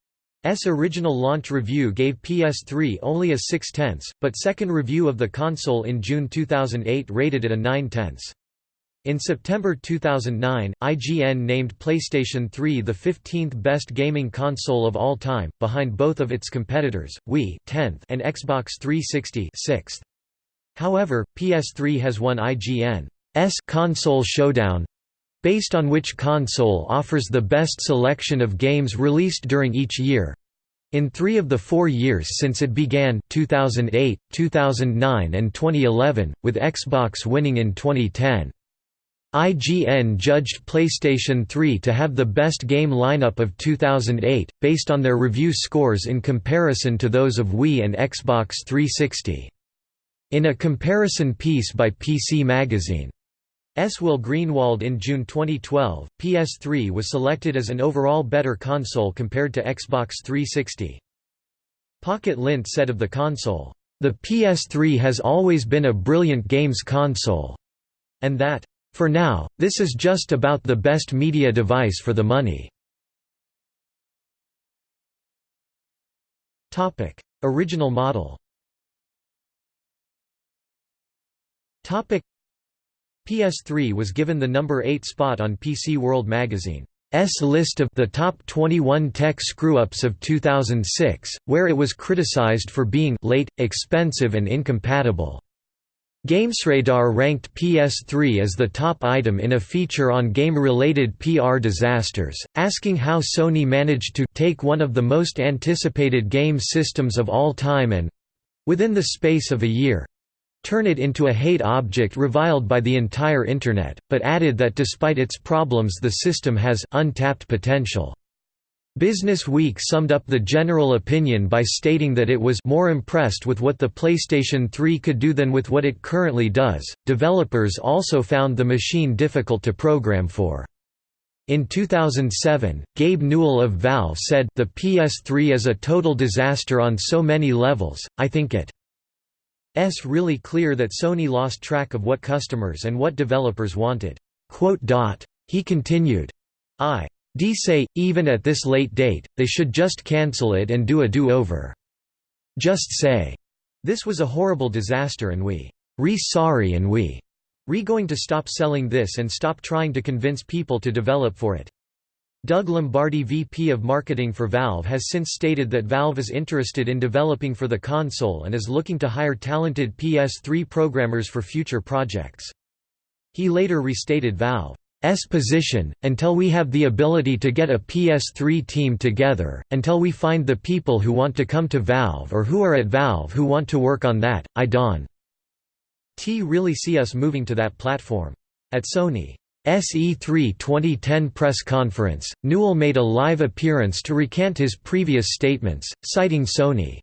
A: original launch review gave PS3 only a 6 tenths, but second review of the console in June 2008 rated it a 9 tenths. In September 2009, IGN named PlayStation 3 the 15th best gaming console of all time, behind both of its competitors, Wii 10th and Xbox 360 6th. However, PS3 has won IGN's Console Showdown based on which console offers the best selection of games released during each year. In three of the four years since it began 2008, 2009 and 2011, with Xbox winning in 2010. IGN judged PlayStation 3 to have the best game lineup of 2008, based on their review scores in comparison to those of Wii and Xbox 360. In a comparison piece by PC Magazine, S. Will Greenwald in June 2012, PS3 was selected as an overall better console compared to Xbox 360. Pocket Lint said of the console, "...the PS3 has always been a brilliant games console," and that, "...for now, this is just about the best media device for the money." Original model PS3 was given the number 8 spot on PC World magazine's list of the top 21 tech screw-ups of 2006, where it was criticized for being late, expensive and incompatible. GamesRadar ranked PS3 as the top item in a feature on game-related PR disasters, asking how Sony managed to take one of the most anticipated game systems of all time and—within the space of a year, turn it into a hate object reviled by the entire Internet, but added that despite its problems the system has untapped potential. Business Week summed up the general opinion by stating that it was more impressed with what the PlayStation 3 could do than with what it currently does. Developers also found the machine difficult to program for. In 2007, Gabe Newell of Valve said, The PS3 is a total disaster on so many levels, I think it S really clear that Sony lost track of what customers and what developers wanted. He continued, I d say, even at this late date, they should just cancel it and do a do-over. Just say, this was a horrible disaster and we re sorry and we re going to stop selling this and stop trying to convince people to develop for it. Doug Lombardi VP of Marketing for Valve has since stated that Valve is interested in developing for the console and is looking to hire talented PS3 programmers for future projects. He later restated Valve's position, until we have the ability to get a PS3 team together, until we find the people who want to come to Valve or who are at Valve who want to work on that, I don't t really see us moving to that platform. At Sony SE3 2010 press conference, Newell made a live appearance to recant his previous statements, citing Sony's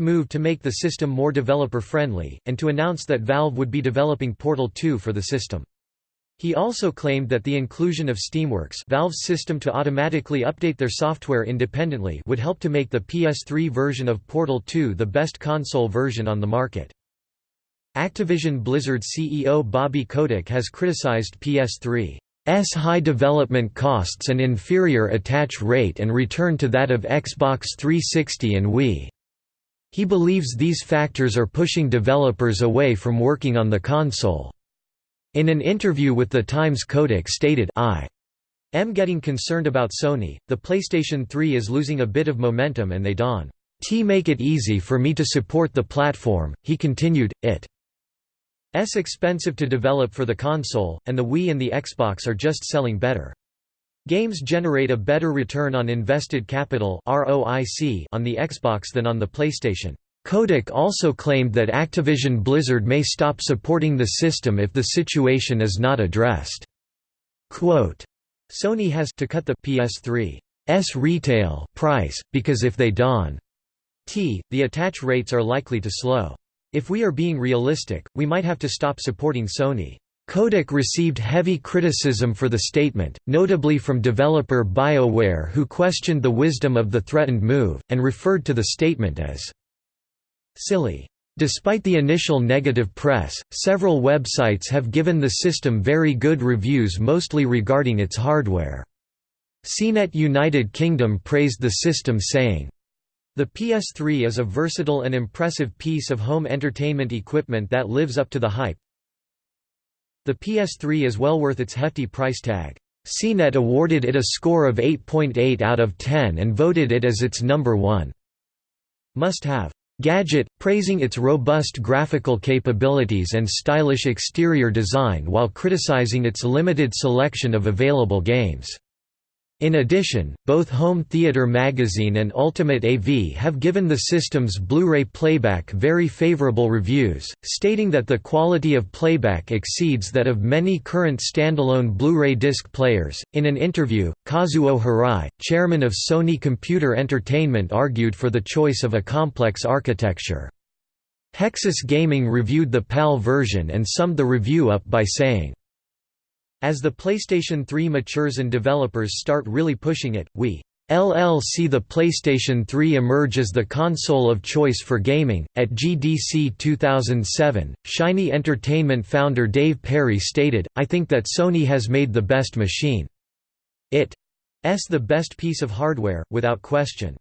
A: move to make the system more developer-friendly, and to announce that Valve would be developing Portal 2 for the system. He also claimed that the inclusion of Steamworks Valve's system to automatically update their software independently would help to make the PS3 version of Portal 2 the best console version on the market. Activision Blizzard CEO Bobby Kotick has criticized PS3's high development costs and inferior attach rate and return to that of Xbox 360 and Wii. He believes these factors are pushing developers away from working on the console. In an interview with The Times Kotick stated I am getting concerned about Sony, the PlayStation 3 is losing a bit of momentum and they don't make it easy for me to support the platform, he continued, it S expensive to develop for the console, and the Wii and the Xbox are just selling better. Games generate a better return on invested capital on the Xbox than on the PlayStation. Kotick also claimed that Activision Blizzard may stop supporting the system if the situation is not addressed. Quote, Sony has to cut the PS3's retail price, because if they don't, the attach rates are likely to slow. If we are being realistic, we might have to stop supporting Sony. Kotick received heavy criticism for the statement, notably from developer BioWare who questioned the wisdom of the threatened move, and referred to the statement as silly. Despite the initial negative press, several websites have given the system very good reviews mostly regarding its hardware. CNET United Kingdom praised the system saying, the PS3 is a versatile and impressive piece of home entertainment equipment that lives up to the hype. The PS3 is well worth its hefty price tag. CNET awarded it a score of 8.8 out of 10 and voted it as its number one must-have gadget, praising its robust graphical capabilities and stylish exterior design while criticizing its limited selection of available games. In addition, both Home Theater Magazine and Ultimate AV have given the system's Blu-ray playback very favorable reviews, stating that the quality of playback exceeds that of many current standalone Blu-ray disc players. In an interview, Kazuo Hirai, chairman of Sony Computer Entertainment argued for the choice of a complex architecture. Hexus Gaming reviewed the PAL version and summed the review up by saying, as the PlayStation 3 matures and developers start really pushing it, we LL see the PlayStation 3 emerge as the console of choice for gaming. At GDC 2007, Shiny Entertainment founder Dave Perry stated, I think that Sony has made the best machine. It's the best piece of hardware, without question.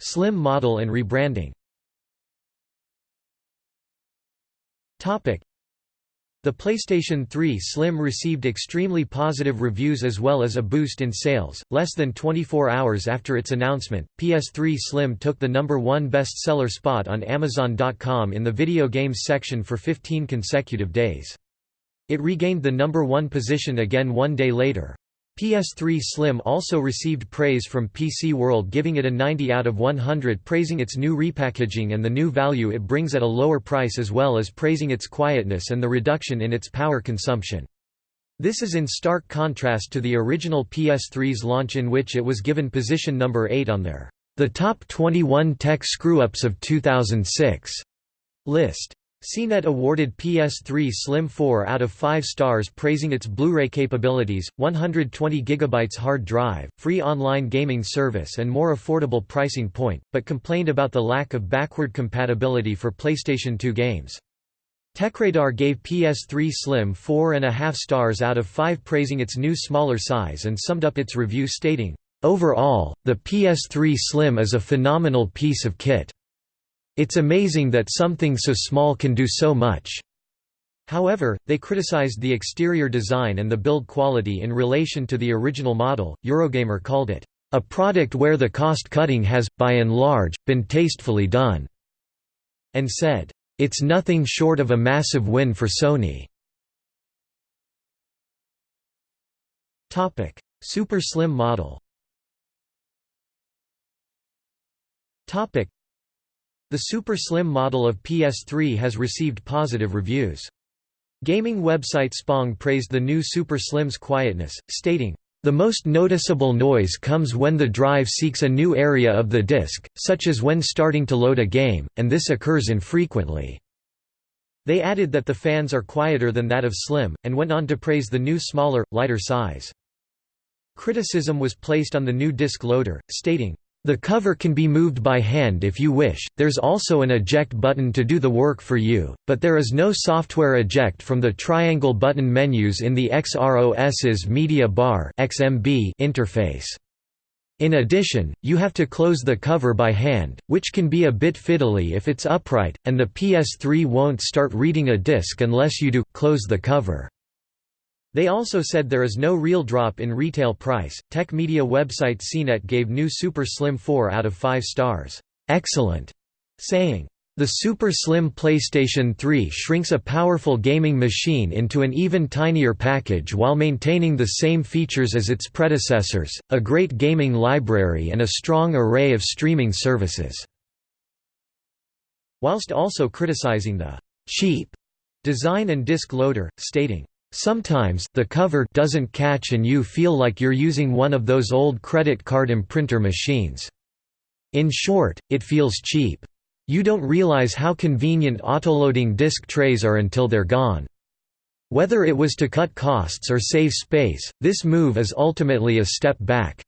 A: Slim model and rebranding the PlayStation 3 Slim received extremely positive reviews as well as a boost in sales. Less than 24 hours after its announcement, PS3 Slim took the number one bestseller spot on Amazon.com in the video games section for 15 consecutive days. It regained the number one position again one day later. PS3 Slim also received praise from PC World giving it a 90 out of 100 praising its new repackaging and the new value it brings at a lower price as well as praising its quietness and the reduction in its power consumption. This is in stark contrast to the original PS3's launch in which it was given position number 8 on their The Top 21 Tech Screw-Ups of 2006 list. CNET awarded PS3 Slim 4 out of 5 stars praising its Blu-ray capabilities, 120GB hard drive, free online gaming service and more affordable pricing point, but complained about the lack of backward compatibility for PlayStation 2 games. TechRadar gave PS3 Slim 4.5 stars out of 5 praising its new smaller size and summed up its review stating, "...overall, the PS3 Slim is a phenomenal piece of kit." It's amazing that something so small can do so much. However, they criticized the exterior design and the build quality in relation to the original model. Eurogamer called it a product where the cost cutting has, by and large, been tastefully done, and said, It's nothing short of a massive win for Sony. Super Slim model the Super Slim model of PS3 has received positive reviews. Gaming website Spong praised the new Super Slim's quietness, stating, the most noticeable noise comes when the drive seeks a new area of the disk, such as when starting to load a game, and this occurs infrequently. They added that the fans are quieter than that of Slim, and went on to praise the new smaller, lighter size. Criticism was placed on the new disk loader, stating, the cover can be moved by hand if you wish, there's also an eject button to do the work for you, but there is no software eject from the triangle button menus in the XROS's Media Bar interface. In addition, you have to close the cover by hand, which can be a bit fiddly if it's upright, and the PS3 won't start reading a disc unless you do close the cover. They also said there is no real drop in retail price. Tech media website CNET gave new Super Slim 4 out of 5 stars. Excellent, saying, the Super Slim PlayStation 3 shrinks a powerful gaming machine into an even tinier package while maintaining the same features as its predecessors, a great gaming library and a strong array of streaming services." Whilst also criticizing the «cheap» design and disk loader, stating, Sometimes, the cover doesn't catch and you feel like you're using one of those old credit card imprinter machines. In short, it feels cheap. You don't realize how convenient autoloading disk trays are until they're gone. Whether it was to cut costs or save space, this move is ultimately a step back.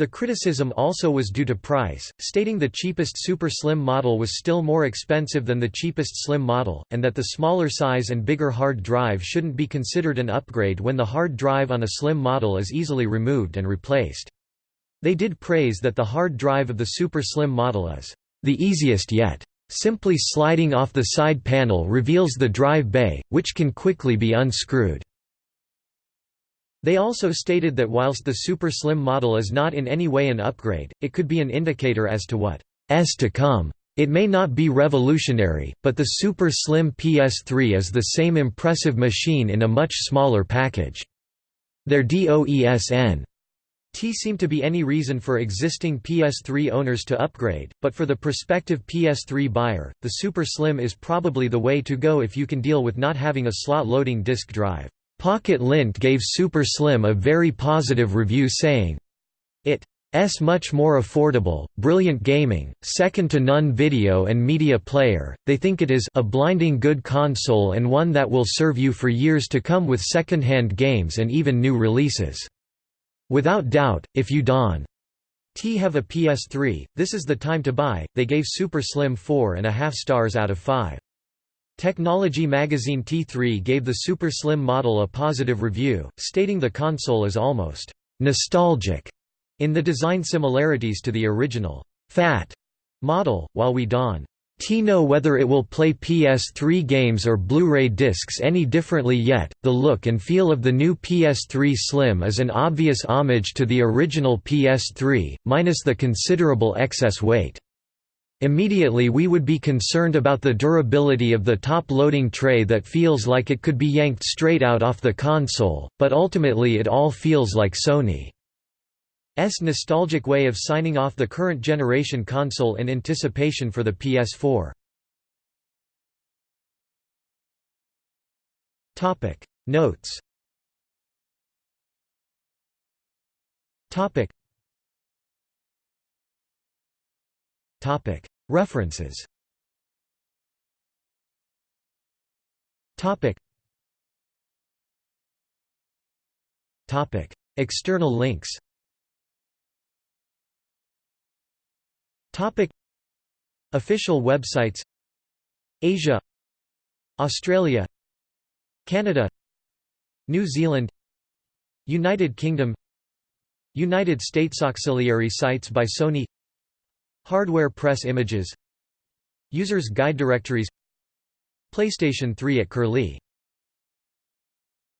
A: The criticism also was due to price, stating the cheapest Super Slim model was still more expensive than the cheapest Slim model, and that the smaller size and bigger hard drive shouldn't be considered an upgrade when the hard drive on a Slim model is easily removed and replaced. They did praise that the hard drive of the Super Slim model is the easiest yet. Simply sliding off the side panel reveals the drive bay, which can quickly be unscrewed. They also stated that whilst the Super Slim model is not in any way an upgrade, it could be an indicator as to what s to come. It may not be revolutionary, but the Super Slim PS3 is the same impressive machine in a much smaller package. Their DOESN T seem to be any reason for existing PS3 owners to upgrade, but for the prospective PS3 buyer, the Super Slim is probably the way to go if you can deal with not having a slot-loading disk drive. Pocket Lint gave Super Slim a very positive review saying, It's much more affordable, brilliant gaming, second-to-none video and media player, they think it is a blinding good console and one that will serve you for years to come with second-hand games and even new releases. Without doubt, if you don T have a PS3, this is the time to buy. They gave Super Slim 4.5 stars out of 5. Technology magazine T3 gave the Super Slim model a positive review, stating the console is almost «nostalgic» in the design similarities to the original «fat» model, while we don T know whether it will play PS3 games or Blu-ray discs any differently yet. The look and feel of the new PS3 Slim is an obvious homage to the original PS3, minus the considerable excess weight. Immediately we would be concerned about the durability of the top-loading tray that feels like it could be yanked straight out off the console, but ultimately it all feels like Sony's nostalgic way of signing off the current generation console in anticipation for the PS4. Notes References. External links. Official websites. Asia. Australia. Canada. New Zealand. United Kingdom. United States auxiliary sites by Sony Hardware press images Users guide directories PlayStation 3 at Curlie